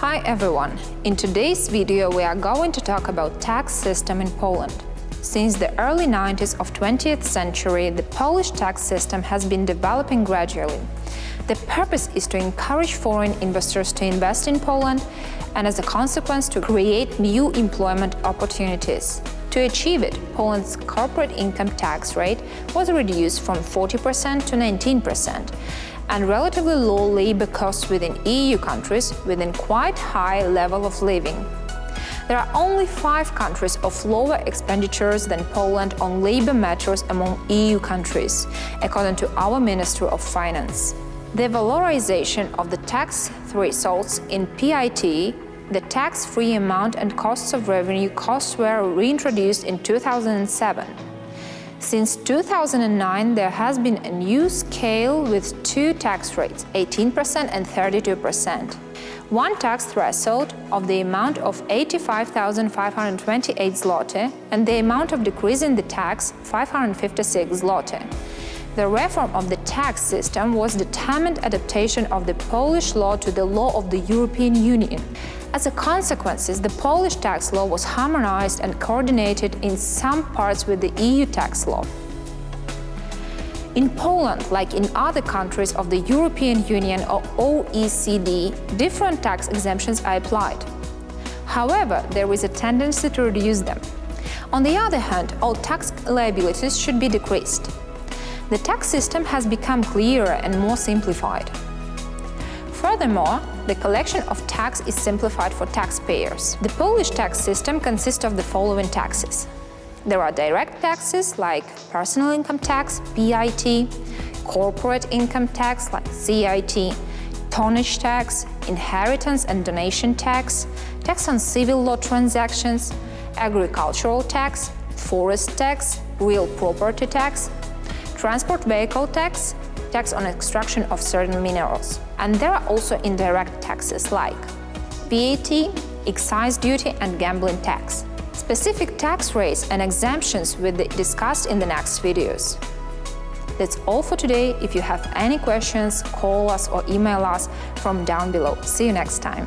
Hi everyone! In today's video we are going to talk about tax system in Poland. Since the early 90s of 20th century, the Polish tax system has been developing gradually. The purpose is to encourage foreign investors to invest in Poland and as a consequence to create new employment opportunities. To achieve it, Poland's corporate income tax rate was reduced from 40% to 19%, and relatively low labor costs within EU countries within quite high level of living. There are only five countries of lower expenditures than Poland on labor matters among EU countries, according to our Ministry of Finance. The valorization of the tax thresholds in PIT the tax-free amount and costs of revenue costs were reintroduced in 2007. Since 2009, there has been a new scale with two tax rates, 18% and 32%. One tax threshold of the amount of 85,528 zloty and the amount of decrease in the tax 556 zloty. The reform of the tax system was determined adaptation of the Polish law to the law of the European Union. As a consequence, the Polish tax law was harmonized and coordinated in some parts with the EU tax law. In Poland, like in other countries of the European Union or OECD, different tax exemptions are applied. However, there is a tendency to reduce them. On the other hand, all tax liabilities should be decreased. The tax system has become clearer and more simplified. Furthermore, the collection of tax is simplified for taxpayers. The Polish tax system consists of the following taxes. There are direct taxes like personal income tax, PIT, corporate income tax like CIT, tonnage tax, inheritance and donation tax, tax on civil law transactions, agricultural tax, forest tax, real property tax, transport vehicle tax, tax on extraction of certain minerals. And there are also indirect taxes like VAT, excise duty and gambling tax. Specific tax rates and exemptions will be discussed in the next videos. That's all for today. If you have any questions, call us or email us from down below. See you next time.